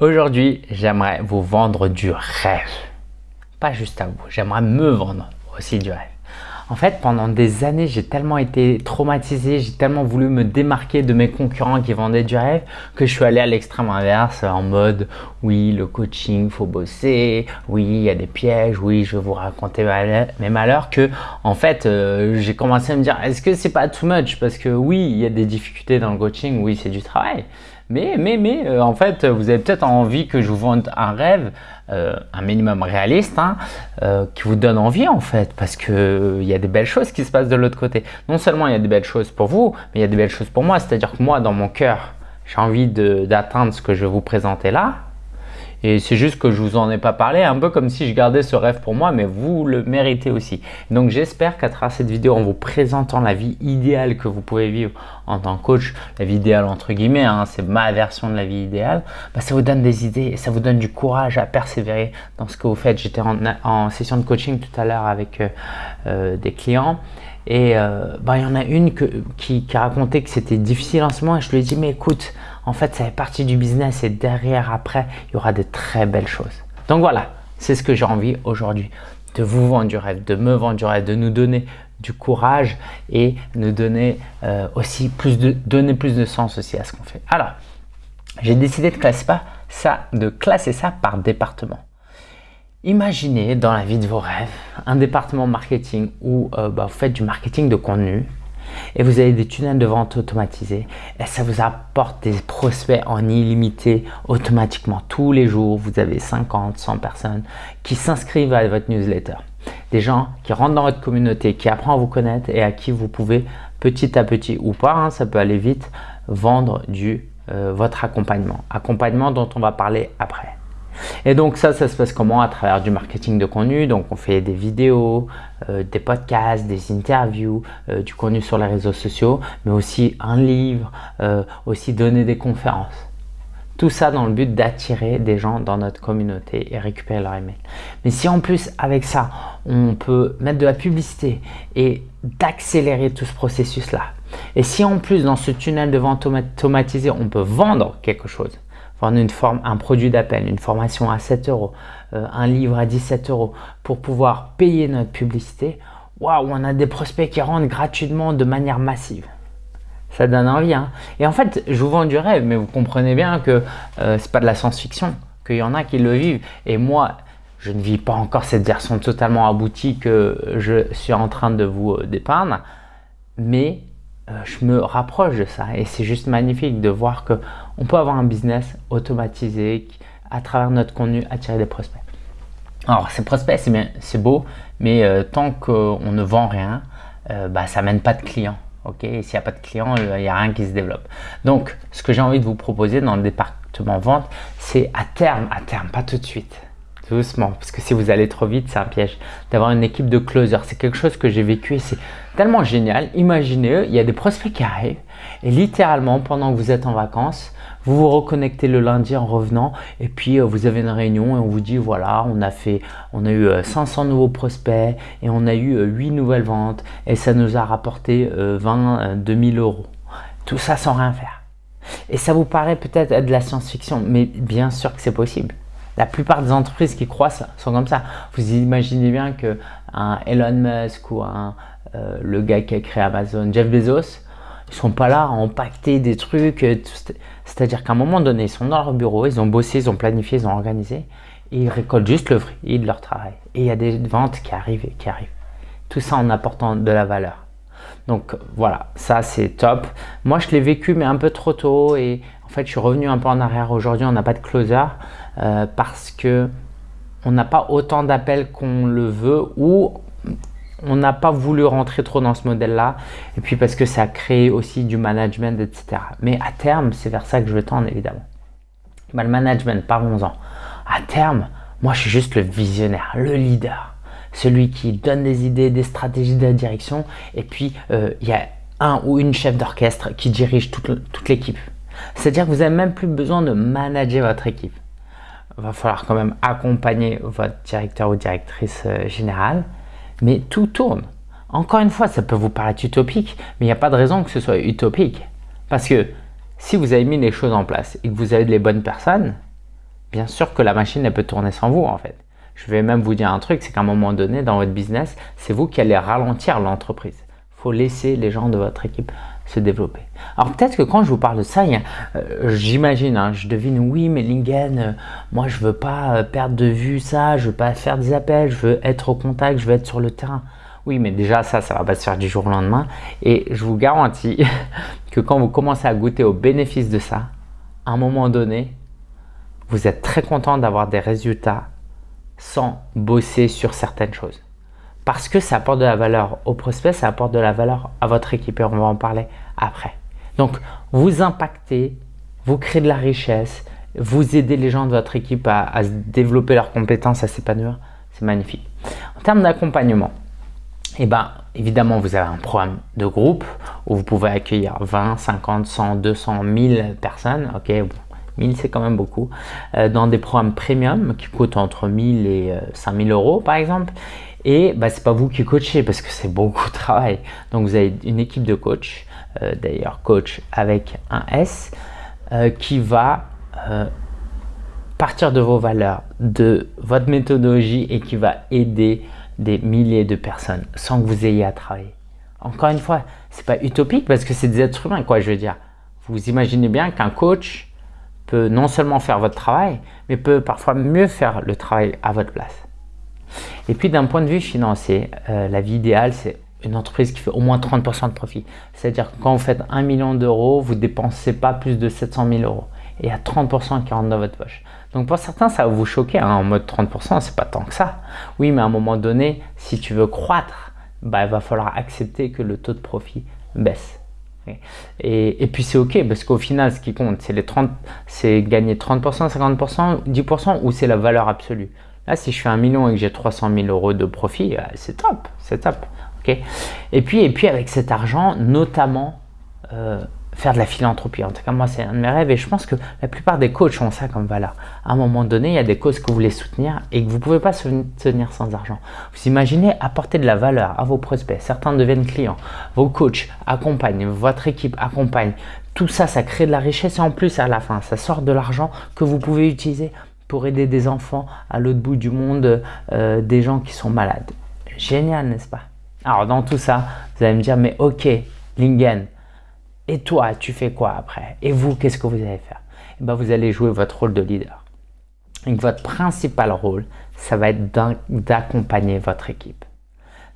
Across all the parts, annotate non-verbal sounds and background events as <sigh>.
Aujourd'hui, j'aimerais vous vendre du rêve. Pas juste à vous, j'aimerais me vendre aussi du rêve. En fait, pendant des années, j'ai tellement été traumatisé, j'ai tellement voulu me démarquer de mes concurrents qui vendaient du rêve que je suis allé à l'extrême inverse en mode oui, le coaching, faut bosser, oui, il y a des pièges, oui, je vais vous raconter mes malheurs que en fait, euh, j'ai commencé à me dire est-ce que c'est pas too much? Parce que oui, il y a des difficultés dans le coaching, oui, c'est du travail. Mais, mais, mais, euh, en fait, vous avez peut-être envie que je vous vende un rêve, euh, un minimum réaliste, hein, euh, qui vous donne envie en fait, parce que il y a des belles choses qui se passent de l'autre côté. Non seulement il y a des belles choses pour vous, mais il y a des belles choses pour moi. C'est-à-dire que moi, dans mon cœur, j'ai envie d'atteindre ce que je vais vous présenter là, et c'est juste que je vous en ai pas parlé, un peu comme si je gardais ce rêve pour moi, mais vous le méritez aussi. Donc j'espère qu'à travers cette vidéo, en vous présentant la vie idéale que vous pouvez vivre en tant que coach, la vie idéale entre guillemets, hein, c'est ma version de la vie idéale, bah, ça vous donne des idées et ça vous donne du courage à persévérer dans ce que vous faites. J'étais en, session de coaching tout à l'heure avec euh, euh, des clients et euh, bah, il y en a une qui, qui a raconté que c'était difficile en ce moment et je lui ai dit mais écoute, en fait, ça fait partie du business et derrière, après, il y aura de très belles choses. Donc voilà, c'est ce que j'ai envie aujourd'hui, de vous vendre du rêve, de me vendre du rêve, de nous donner du courage et nous donner euh, aussi plus de, donner plus de sens aussi à ce qu'on fait. Alors, j'ai décidé de classer, ça, par département. Imaginez dans la vie de vos rêves un département marketing où euh, bah, vous faites du marketing de contenu, et vous avez des tunnels de vente automatisés et ça vous apporte des prospects en illimité automatiquement. Tous les jours, vous avez 50, 100 personnes qui s'inscrivent à votre newsletter. Des gens qui rentrent dans votre communauté, qui apprennent à vous connaître et à qui vous pouvez petit à petit ou pas, hein, ça peut aller vite, vendre du, euh, votre accompagnement. Accompagnement dont on va parler après. Et donc ça, ça se passe comment? À travers du marketing de contenu. Donc on fait des vidéos, euh, des podcasts, des interviews, euh, du contenu sur les réseaux sociaux, mais aussi un livre, euh, aussi donner des conférences. Tout ça dans le but d'attirer des gens dans notre communauté et récupérer leur email. Mais si en plus avec ça, on peut mettre de la publicité et d'accélérer tout ce processus-là, et si en plus dans ce tunnel de vente automatisé, on peut vendre quelque chose, vendre une forme, un produit d'appel, une formation à 7 euros, euh, un livre à 17 euros pour pouvoir payer notre publicité, waouh, on a des prospects qui rentrent gratuitement de manière massive. Ça donne envie. Hein Et en fait, je vous vends du rêve, mais vous comprenez bien que euh, ce n'est pas de la science-fiction, qu'il y en a qui le vivent. Et moi, je ne vis pas encore cette version totalement aboutie que je suis en train de vous euh, dépeindre, mais je me rapproche de ça et c'est juste magnifique de voir qu'on peut avoir un business automatisé à travers notre contenu attirer des prospects. Alors ces prospects c'est beau mais euh, tant qu'on ne vend rien, euh, bah, ça mène pas de clients. ok? S'il n'y a pas de clients, il n'y a rien qui se développe. Donc ce que j'ai envie de vous proposer dans le département vente, c'est à terme, à terme, pas tout de suite, doucement, parce que si vous allez trop vite, c'est un piège, d'avoir une équipe de closers. C'est quelque chose que j'ai vécu et c'est tellement génial. Imaginez, il y a des prospects qui arrivent et littéralement, pendant que vous êtes en vacances, vous vous reconnectez le lundi en revenant et puis euh, vous avez une réunion et on vous dit voilà, on a fait, on a eu 500 euh, nouveaux prospects et on a eu 8 euh, nouvelles ventes et ça nous a rapporté 20, 2000 euros. Tout ça sans rien faire. Et ça vous paraît peut-être être de la science-fiction, mais bien sûr que c'est possible. La plupart des entreprises qui croissent sont comme ça. Vous imaginez bien que un Elon Musk ou euh, le gars qui a créé Amazon, Jeff Bezos, ils sont pas là à impacter des trucs. Euh, c'est-à-dire qu'à un moment donné, ils sont dans leur bureau, ils ont bossé, ils ont planifié, ils ont organisé. Et ils récoltent juste le fruit de leur travail. Et il y a des ventes qui arrivent et qui arrivent. Tout ça en apportant de la valeur. Donc voilà, ça c'est top. Moi je l'ai vécu mais un peu trop tôt et en fait je suis revenu un peu en arrière. Aujourd'hui on n'a pas de closer euh, parce que on n'a pas autant d'appels qu'on le veut ou on n'a pas voulu rentrer trop dans ce modèle-là. Et puis parce que ça a créé aussi du management, etc. Mais à terme, c'est vers ça que je veux tendre, évidemment. Bah, le management, parlons-en. À terme, moi, je suis juste le visionnaire, le leader. Celui qui donne des idées, des stratégies de la direction. Et puis, euh, il y a un ou une chef d'orchestre qui dirige toute, l'équipe. C'est-à-dire que vous n'avez même plus besoin de manager votre équipe. Il va falloir quand même accompagner votre directeur ou directrice euh, générale mais tout tourne. Encore une fois, ça peut vous paraître utopique, mais il n'y a pas de raison que ce soit utopique. Parce que si vous avez mis les choses en place et que vous avez les bonnes personnes, bien sûr que la machine elle peut tourner sans vous en fait. Je vais même vous dire un truc, c'est qu'à un moment donné dans votre business, c'est vous qui allez ralentir l'entreprise. Il faut laisser les gens de votre équipe se développer. Alors peut-être que quand je vous parle de ça, euh, j'imagine, hein, je devine, oui mais Lingen, euh, moi je veux pas euh, perdre de vue ça, je veux pas faire des appels, je veux être au contact, je veux être sur le terrain. Oui mais déjà ça, ça va pas se faire du jour au lendemain et je vous garantis <laughs> que quand vous commencez à goûter aux bénéfices de ça, à un moment donné, vous êtes très content d'avoir des résultats sans bosser sur certaines choses parce que ça apporte de la valeur au prospect, ça apporte de la valeur à votre équipe et on va en parler après. Donc, vous impactez, vous créez de la richesse, vous aidez les gens de votre équipe à, développer leurs compétences, à s'épanouir, c'est magnifique. En termes d'accompagnement, eh ben, évidemment, vous avez un programme de groupe où vous pouvez accueillir 20, 50, 100, 200, 1000 personnes. 1000 c'est quand même beaucoup. Euh, dans des programmes premium qui coûtent entre 1000 et 5000 euh, euros par exemple. Et bah, ce n'est pas vous qui coachez parce que c'est beaucoup de travail. Donc vous avez une équipe de coach, euh, d'ailleurs coach avec un S, qui va partir de vos valeurs, de votre méthodologie et qui va aider des milliers de personnes sans que vous ayez à travailler. Encore une fois, ce n'est pas utopique parce que c'est des êtres humains, quoi, je veux dire. Vous imaginez bien qu'un coach peut non seulement faire votre travail, mais peut parfois mieux faire le travail à votre place. Et puis d'un point de vue financier, euh, la vie idéale, c'est une entreprise qui fait au moins 30% de profit. C'est-à-dire que quand vous faites 1 million d'euros, vous ne dépensez pas plus de 700 000 euros. Et il y a 30% qui rentrent dans votre poche. Donc pour certains, ça va vous choquer. Hein, en mode 30%, c'est pas tant que ça. Oui, mais à un moment donné, si tu veux croître, bah, il va falloir accepter que le taux de profit baisse. Et, et, puis c'est ok parce qu'au final ce qui compte c'est les 30 c'est gagner 30% 50% 10% ou c'est la valeur absolue Là, si je fais un million et que j'ai 300 000 euros de profit, euh, c'est top, c'est top. et, puis, et puis, avec cet argent, notamment, euh, faire de la philanthropie. En tout cas, moi, c'est un de mes rêves et je pense que la plupart des coachs ont ça comme valeur. À un moment donné, il y a des causes que vous voulez soutenir et que vous ne pouvez pas soutenir sans argent. Vous imaginez apporter de la valeur à vos prospects. Certains deviennent clients. Vos coachs accompagnent, votre équipe accompagne. Tout ça, ça crée de la richesse et en plus, à la fin, ça sort de l'argent que vous pouvez utiliser pour aider des enfants à l'autre bout du monde, euh, des gens qui sont malades. Génial, n'est-ce pas? Alors, dans tout ça, vous allez me dire, mais ok, Lingen, et toi, tu fais quoi après? Et vous, qu'est-ce que vous allez faire? Eh ben, Vous allez jouer votre rôle de leader. Votre principal rôle, ça va être d'accompagner votre équipe.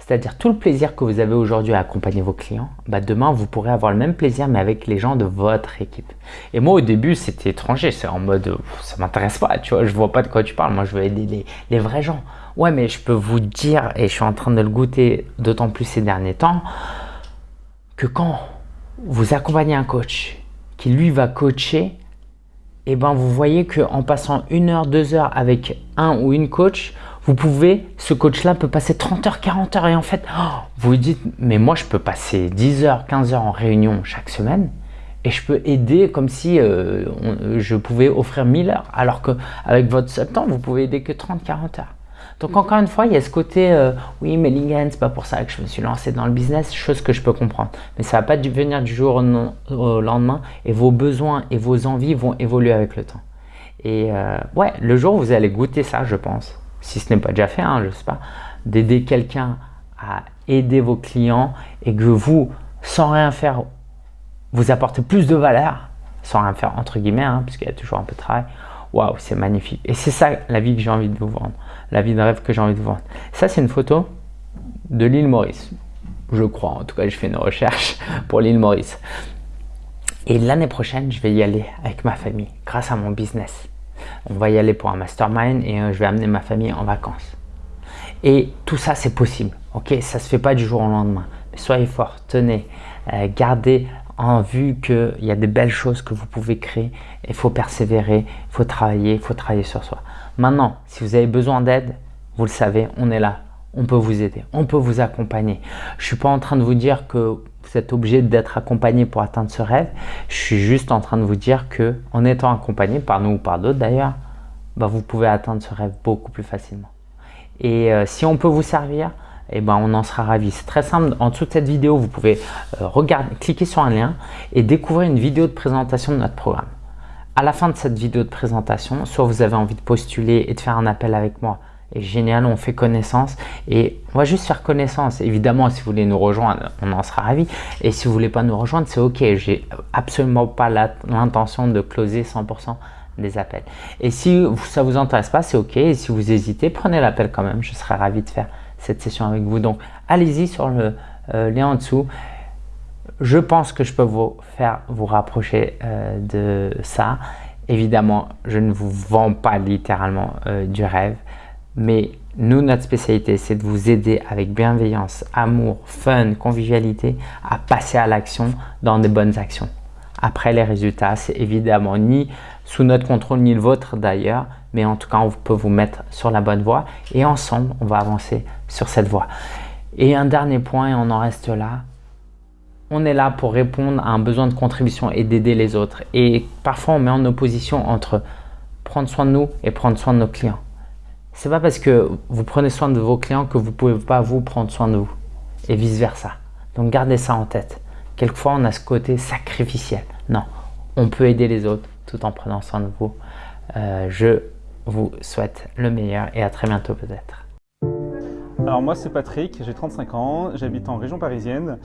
C'est-à-dire tout le plaisir que vous avez aujourd'hui à accompagner vos clients, bah demain vous pourrez avoir le même plaisir mais avec les gens de votre équipe. Et moi au début c'était étranger, c'est en mode ça m'intéresse pas, tu vois, vois pas de quoi tu parles, moi je veux aider les, vrais gens. Ouais mais je peux vous dire, et je suis en train de le goûter d'autant plus ces derniers temps, que quand vous accompagnez un coach qui lui va coacher, et eh ben vous voyez qu'en passant une heure, deux heures avec un ou une coach, vous pouvez, ce coach-là peut passer 30 heures, 40 heures et en fait, oh, vous dites, mais moi je peux passer 10 heures, 15 heures en réunion chaque semaine et je peux aider comme si euh, je pouvais offrir 1000 heures alors qu'avec votre temps, vous pouvez aider que 30, 40 heures. Donc encore une fois, il y a ce côté, euh, oui mais Lingen, c'est pas pour ça que je me suis lancé dans le business, chose que je peux comprendre. Mais ça va pas venir du jour au, lendemain et vos besoins et vos envies vont évoluer avec le temps. Et euh, ouais, le jour où vous allez goûter ça, je pense, si ce n'est pas déjà fait, hein, je sais pas, d'aider quelqu'un à aider vos clients et que vous, sans rien faire, vous apportez plus de valeur, sans rien faire entre guillemets, hein, puisqu'il y a toujours un peu de travail, waouh, c'est magnifique. Et c'est ça la vie que j'ai envie de vous vendre, la vie de rêve que j'ai envie de vendre. Ça, c'est une photo de l'île Maurice, je crois. En tout cas, je fais une recherche <laughs> pour l'île Maurice. Et l'année prochaine, je vais y aller avec ma famille, grâce à mon business on va y aller pour un mastermind et euh, je vais amener ma famille en vacances. Et tout ça, c'est possible. Ok, ça se fait pas du jour au lendemain. Mais soyez forts, tenez, euh, gardez en vue qu'il y a des belles choses que vous pouvez créer. Il faut persévérer, il faut travailler, il faut travailler sur soi. Maintenant, si vous avez besoin d'aide, vous le savez, on est là. On peut vous aider, on peut vous accompagner. Je ne suis pas en train de vous dire que vous êtes obligé d'être accompagné pour atteindre ce rêve. Je suis juste en train de vous dire que en étant accompagné par nous ou par d'autres d'ailleurs, bah, vous pouvez atteindre ce rêve beaucoup plus facilement. Et euh, si on peut vous servir, eh ben, on en sera ravi. C'est très simple. En dessous de cette vidéo, vous pouvez euh, regarder, cliquer sur un lien et découvrir une vidéo de présentation de notre programme. À la fin de cette vidéo de présentation, soit vous avez envie de postuler et de faire un appel avec moi, et génial, on fait connaissance et on va juste faire connaissance. Évidemment, si vous voulez nous rejoindre, on en sera ravis. Et si vous voulez pas nous rejoindre, c'est ok. J'ai absolument pas l'intention de closer 100% des appels. Et si ça vous intéresse pas, c'est ok. Et si vous hésitez, prenez l'appel quand même. Je serai ravi de faire cette session avec vous. Donc, allez-y sur le euh, lien en dessous. Je pense que je peux vous faire vous rapprocher euh, de ça. Évidemment, je ne vous vends pas littéralement euh, du rêve. Mais nous, notre spécialité, c'est de vous aider avec bienveillance, amour, fun, convivialité à passer à l'action dans des bonnes actions. Après, les résultats, c'est évidemment ni sous notre contrôle, ni le vôtre d'ailleurs, mais en tout cas, on peut vous mettre sur la bonne voie et ensemble, on va avancer sur cette voie. Et un dernier point, et on en reste là, on est là pour répondre à un besoin de contribution et d'aider les autres. Et parfois, on met en opposition entre prendre soin de nous et prendre soin de nos clients. C'est pas parce que vous prenez soin de vos clients que vous pouvez pas vous prendre soin de vous et vice versa. Donc gardez ça en tête. Quelquefois on a ce côté sacrificiel. Non, on peut aider les autres tout en prenant soin de vous. Euh, je vous souhaite le meilleur et à très bientôt peut-être. Alors moi c'est Patrick, j'ai 35 ans, j'habite en région parisienne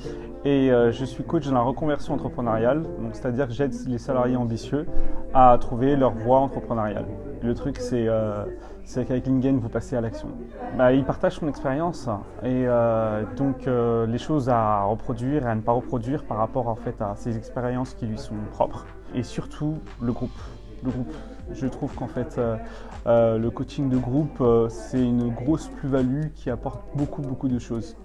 et euh, je suis coach dans la reconversion entrepreneuriale, c'est-à-dire que j'aide les salariés ambitieux à trouver leur voie entrepreneuriale. Le truc c'est euh, qu'avec Lingen vous passez à l'action. Bah, il partage son expérience et euh, donc les choses à reproduire et à ne pas reproduire par rapport en fait à ces expériences qui lui sont propres et surtout le groupe Je trouve qu'en fait, euh, euh, le coaching de groupe, euh, c'est une grosse plus-value qui apporte beaucoup, beaucoup de choses.